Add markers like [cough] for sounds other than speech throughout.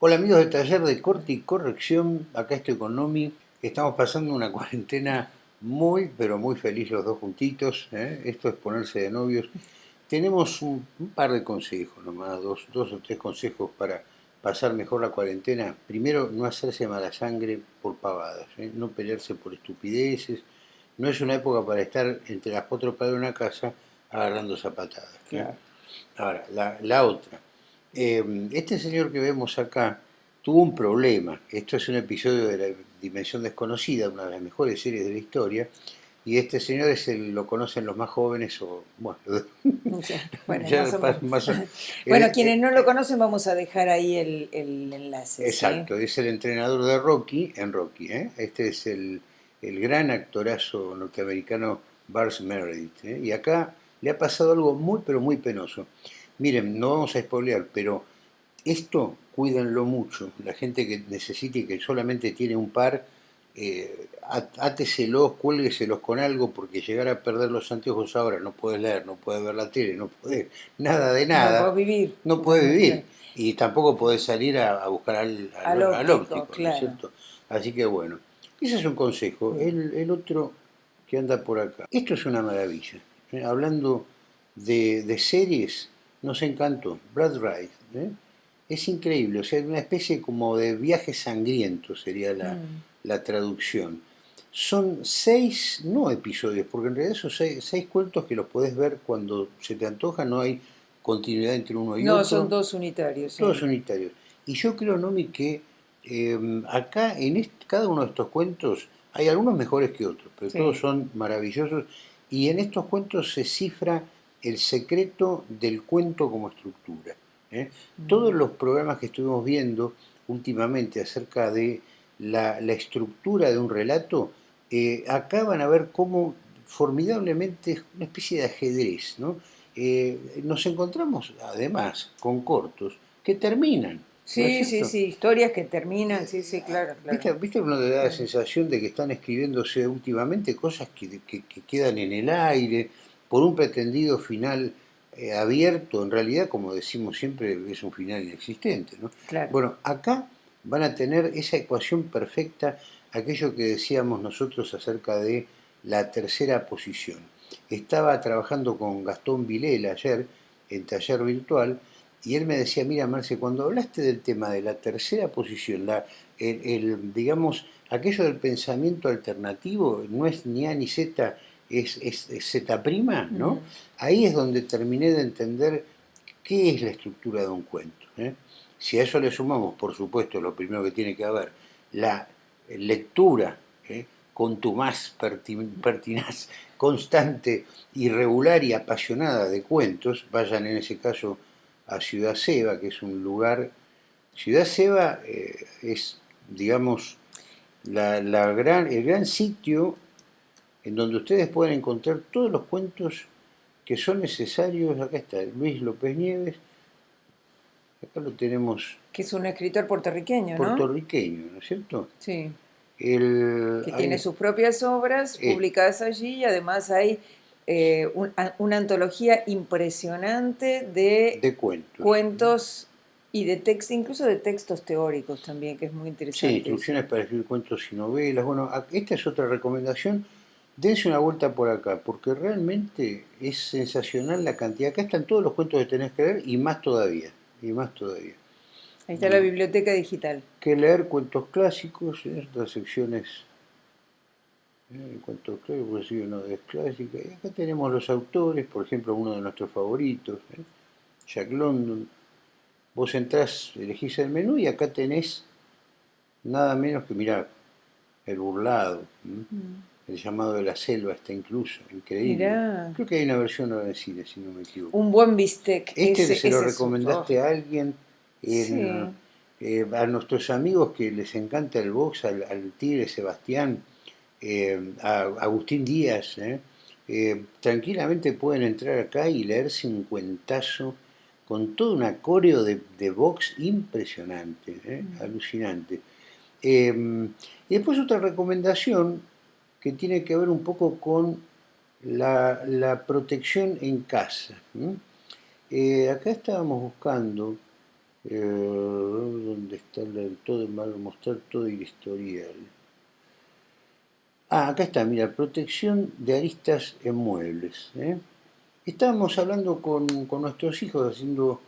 Hola amigos del taller de corte y corrección, acá estoy con Nomi. Estamos pasando una [laughs] cuarentena muy, pero muy feliz los dos juntitos. ¿eh? Esto es ponerse de novios. Tenemos un, par de consejos nomás, dos, dos o tres consejos para pasar mejor la cuarentena. Primero, no hacerse mala sangre por pavadas, ¿eh? no pelearse por estupideces. No es una época para estar entre las cuatro paredes de una casa agarrando zapatadas. ¿eh? Ahora, la, la otra eh, este señor que vemos acá tuvo un problema. Esto es un episodio de la Dimensión Desconocida, una de las mejores series de la historia. Y este señor es el, lo conocen los más jóvenes o bueno, bueno, quienes no lo conocen vamos a dejar ahí el, el enlace. Exacto, es el entrenador de Rocky en Rocky. ¿eh? Este es el, el, gran actorazo norteamericano Bars Meredith. ¿eh? Y acá le ha pasado algo muy pero muy penoso. Miren, no vamos a spoilear, pero esto cuídenlo mucho. La gente que necesite y que solamente tiene un par, eh, áteselos, cuélgueselos con algo, porque llegar a perder los anteojos ahora, no puedes leer, no puedes ver la tele, no puedes nada de nada. No puedes vivir. No puedes vivir. Y tampoco puedes salir a, buscar al, al, óptico, ¿no es cierto? Así que bueno, ese es un consejo. El, el, otro que anda por acá. Esto es una maravilla. ¿eh? Hablando de, de series, nos encantó. Brad Wright. ¿eh? Es increíble, o sea, una especie como de viaje sangriento sería la, mm. la traducción. Son seis, no episodios, porque en realidad son seis, cuentos que los podés ver cuando se te antoja, no hay continuidad entre uno y otro. No, son dos unitarios. Dos unitarios. Y yo creo, Nomi, que em, acá en cada uno de estos cuentos hay algunos mejores que otros, pero todos son maravillosos. Y en estos cuentos se cifra el secreto del cuento como estructura. ¿eh? Mm. Todos los programas que estuvimos viendo últimamente acerca de la, estructura de un relato, eh, acá van a ver cómo formidablemente una especie de ajedrez. Eh, nos encontramos además con cortos que terminan. Sí, sí, sí, historias que terminan, sí, sí, claro. ¿Viste, ¿Viste uno te da la sensación de que están escribiéndose últimamente cosas que, que quedan en el aire, por un pretendido final eh, abierto, en realidad, como decimos siempre, es un final inexistente. ¿no? Bueno, acá van a tener esa ecuación perfecta, aquello que decíamos nosotros acerca de la tercera posición. Estaba trabajando con Gastón Vilela ayer, en taller virtual, y él me decía, mira Marce, cuando hablaste del tema de la tercera posición, la, el, digamos, aquello del pensamiento alternativo, no es ni A ni Z, es, Z', ¿no? Ahí es donde terminé de entender qué es la estructura de un cuento. ¿eh? Si a eso le sumamos, por supuesto, lo primero que tiene que haber, la lectura ¿eh? con tu más pertinaz, constante, irregular y apasionada de cuentos, vayan en ese caso a Ciudad Seba, que es un lugar... Ciudad Seba eh, es, digamos, la, la gran, el gran sitio en donde ustedes pueden encontrar todos los cuentos que son necesarios. Acá está Luis López Nieves, acá lo tenemos. Que es un escritor puertorriqueño, ¿no? Puertorriqueño, ¿no es cierto? Sí. que tiene sus propias obras eh, publicadas allí y además hay eh, una antología impresionante de, de cuentos. cuentos y de textos, incluso de textos teóricos también, que es muy interesante. Sí, instrucciones para escribir cuentos y novelas. Bueno, esta es otra recomendación dense una vuelta por acá, porque realmente es sensacional la cantidad. Acá están todos los cuentos que tenés que leer y más todavía, y más todavía. Ahí está la biblioteca digital. Que leer cuentos clásicos, en estas secciones, eh, cuentos clásicos, sí, no es clásica. Y acá tenemos los autores, por ejemplo, uno de nuestros favoritos, ¿eh? Jack London. Vos entrás, elegís el menú y acá tenés nada menos que, mirar El Burlado. El llamado de la selva está incluso, increíble. Creo que hay una versión ahora en cine, si no me equivoco. Un buen bistec. Este se lo recomendaste a alguien, eh, a nuestros amigos que les encanta el box, al, Tigre Sebastián, eh, a Agustín Díaz, eh, tranquilamente pueden entrar acá y leerse un cuentazo con todo un coreo de, de box impresionante, mm. alucinante. y después otra recomendación que tiene que ver un poco con la, protección en casa. Eh, acá estábamos buscando Eh, ¿Dónde está el todo mostrar todo el historial? Ah, acá está, mira, protección de aristas en muebles. ¿eh? Estábamos hablando con, nuestros hijos, haciendo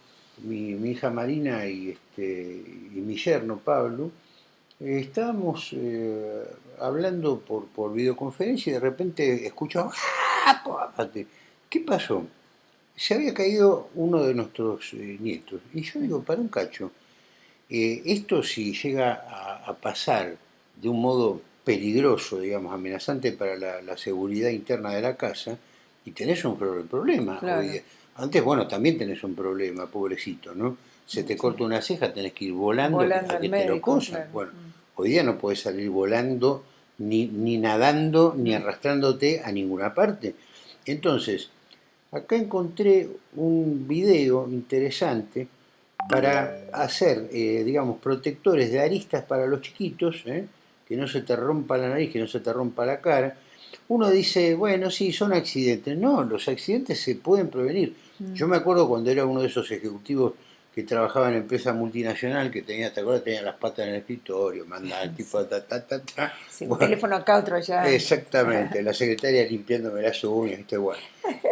mi, hija Marina y, este, y mi yerno Pablo, eh, estábamos hablando por, por videoconferencia y de repente escuchamos, ¡Ah, ¿qué pasó? Se había caído uno de nuestros nietos. Y yo digo, para un cacho, esto si llega a pasar de un modo peligroso, digamos, amenazante para la, seguridad interna de la casa, y tenés un problema. Antes, bueno, también tenés un problema, pobrecito, ¿no? Se te corta una ceja, tenés que ir volando, a que te lo Bueno, mm. Hoy día no puedes salir volando, ni, ni nadando, ni arrastrándote a ninguna parte. Entonces, acá encontré un video interesante para hacer, eh, digamos, protectores de aristas para los chiquitos, ¿eh? que no se te rompa la nariz, que no se te rompa la cara. Uno dice, bueno, sí, son accidentes. No, los accidentes se pueden prevenir. Mm. Yo me acuerdo cuando era uno de esos ejecutivos que trabajaba en empresa multinacional, que tenía, ¿te acuerdas? Tenía las patas en el escritorio, mandaba el tipo ta, ta, ta, ta. un teléfono acá, otro ya. Exactamente, la secretaria limpiándome las uñas, este, bueno.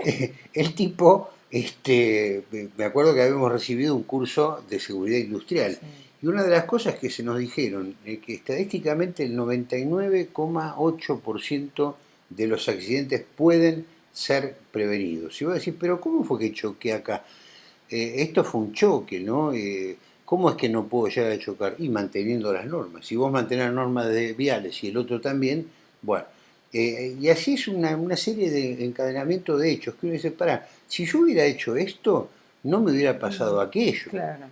[laughs] el tipo, este, me acuerdo que habíamos recibido un curso de seguridad industrial. Y una de las cosas que se nos dijeron es que estadísticamente el 99,8% de los accidentes pueden ser prevenidos. Y vos decís, pero ¿cómo fue que choqué acá? Eh, esto fue un choque, ¿no? Eh, ¿Cómo es que no puedo llegar a chocar? Y manteniendo las normas. Si vos mantenés las normas de viales y el otro también, bueno. Eh, y así es una, una, serie de encadenamiento de hechos que uno dice, para, si yo hubiera hecho esto, no me hubiera pasado aquello. Claro.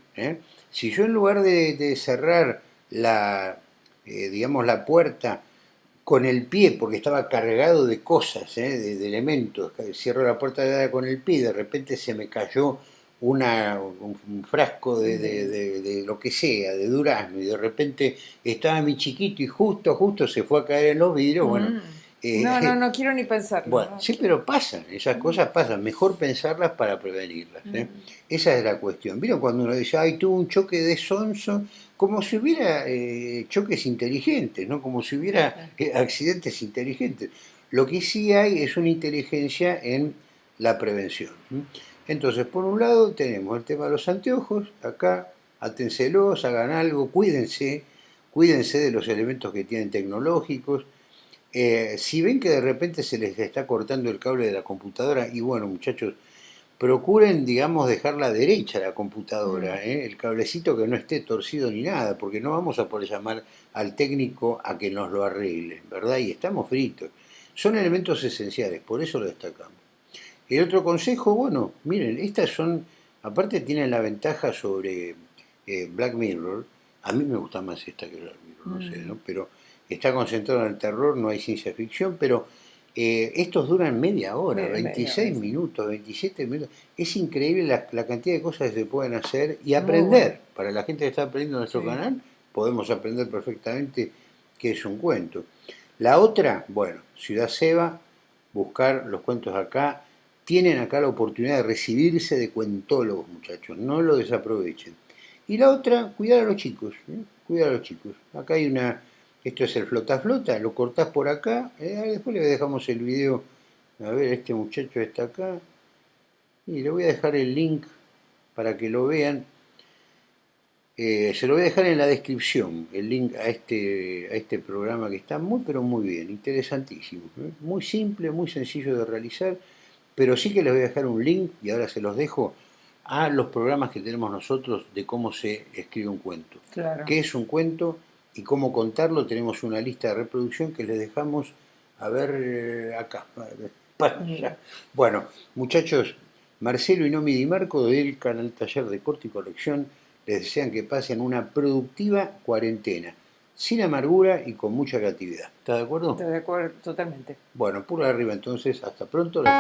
Si yo en lugar de, cerrar la, digamos, la puerta con el pie, porque estaba cargado de cosas, eh, de, elementos, cierro la puerta con el pie, de repente se me cayó una, un, frasco de, lo que sea, de durazno, y de repente estaba mi chiquito y justo, justo se fue a caer en los vidrios, bueno, mm. Eh, no, no, [laughs] no quiero ni pensarlo. Bueno, sí, pero pasan, esas cosas pasan, mejor pensarlas para prevenirlas. ¿eh? Mm. Esa es la cuestión. ¿Vieron cuando uno dice, ay, tuvo un choque de sonso? Como si hubiera eh, choques inteligentes, ¿no? Como si hubiera accidentes inteligentes. Lo que sí hay es una inteligencia en la prevención. Entonces, por un lado tenemos el tema de los anteojos, acá, aténselos, hagan algo, cuídense, cuídense de los elementos que tienen tecnológicos, eh, si ven que de repente se les está cortando el cable de la computadora, y bueno muchachos, procuren, digamos, dejarla derecha la computadora. ¿eh? el cablecito que no esté torcido ni nada, porque no vamos a poder llamar al técnico a que nos lo arregle, ¿verdad? Y estamos fritos. Son elementos esenciales, por eso lo destacamos. El otro consejo, bueno, miren, estas son, aparte tienen la ventaja sobre eh, Black Mirror, a mí me gusta más esta que Black Mirror, no sé, mm. ¿no? Pero está concentrado en el terror, no hay ciencia ficción, pero eh, estos duran media hora, 26 minutos, 27 minutos. Es increíble la, cantidad de cosas que se pueden hacer y aprender. Para la gente que está aprendiendo en nuestro canal, podemos aprender perfectamente qué es un cuento. La otra, bueno, Ciudad Seba, buscar los cuentos acá. Tienen acá la oportunidad de recibirse de cuentólogos, muchachos, no lo desaprovechen. Y la otra, cuidar a los chicos, ¿eh? cuidar a los chicos. Acá hay una esto es el flota flota, lo cortás por acá, eh, después le dejamos el video, a ver, este muchacho está acá, y le voy a dejar el link para que lo vean. Eh, se lo voy a dejar en la descripción, el link a este, a este programa que está muy pero muy bien, interesantísimo. ¿eh? Muy simple, muy sencillo de realizar, pero sí que les voy a dejar un link, y ahora se los dejo, a los programas que tenemos nosotros de cómo se escribe un cuento. Claro. ¿Qué es un cuento? y cómo contarlo, tenemos una lista de reproducción que les dejamos a ver eh, acá. [laughs] Bueno, muchachos, Marcelo y Nomi Di Marco del canal Taller de Corte y Colección les desean que pasen una productiva cuarentena, sin amargura y con mucha creatividad. ¿Estás de acuerdo? Estoy de acuerdo, totalmente. Bueno, por arriba entonces, hasta pronto. Les